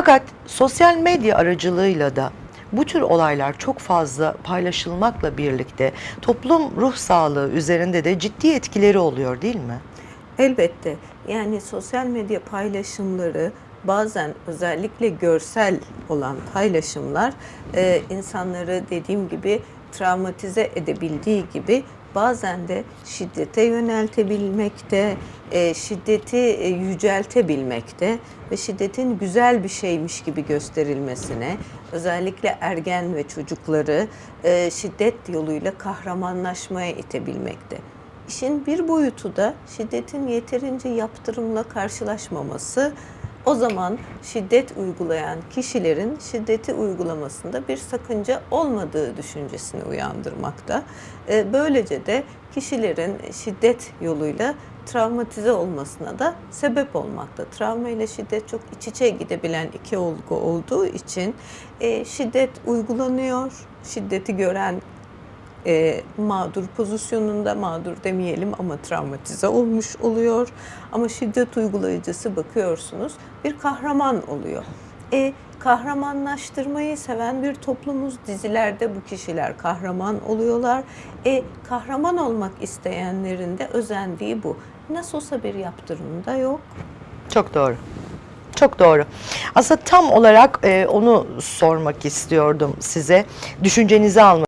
Fakat sosyal medya aracılığıyla da bu tür olaylar çok fazla paylaşılmakla birlikte toplum ruh sağlığı üzerinde de ciddi etkileri oluyor değil mi? Elbette. Yani sosyal medya paylaşımları bazen özellikle görsel olan paylaşımlar e, insanları dediğim gibi travmatize edebildiği gibi bazen de şiddete yöneltebilmekte, e, şiddeti e, yüceltebilmekte ve şiddetin güzel bir şeymiş gibi gösterilmesine, özellikle ergen ve çocukları e, şiddet yoluyla kahramanlaşmaya itebilmekte. İşin bir boyutu da şiddetin yeterince yaptırımla karşılaşmaması. O zaman şiddet uygulayan kişilerin şiddeti uygulamasında bir sakınca olmadığı düşüncesini uyandırmakta. Ee, Böylece de kişilerin şiddet yoluyla travmatize olmasına da sebep olmakta. Travma ile şiddet çok iç içe gidebilen iki olgu olduğu için e, şiddet uygulanıyor. Şiddeti gören e, mağdur pozisyonunda mağdur demeyelim ama travmatize olmuş oluyor. Ama şiddet uygulayıcısı bakıyorsunuz bir kahraman oluyor. E, kahramanlaştırmayı seven bir toplumuz dizilerde bu kişiler kahraman oluyorlar. E, kahraman olmak isteyenlerin de özendiği bu. Nasıl olsa bir yaptırım da yok. Çok doğru. Çok doğru. Aslında tam olarak e, onu sormak istiyordum size. Düşüncenizi almak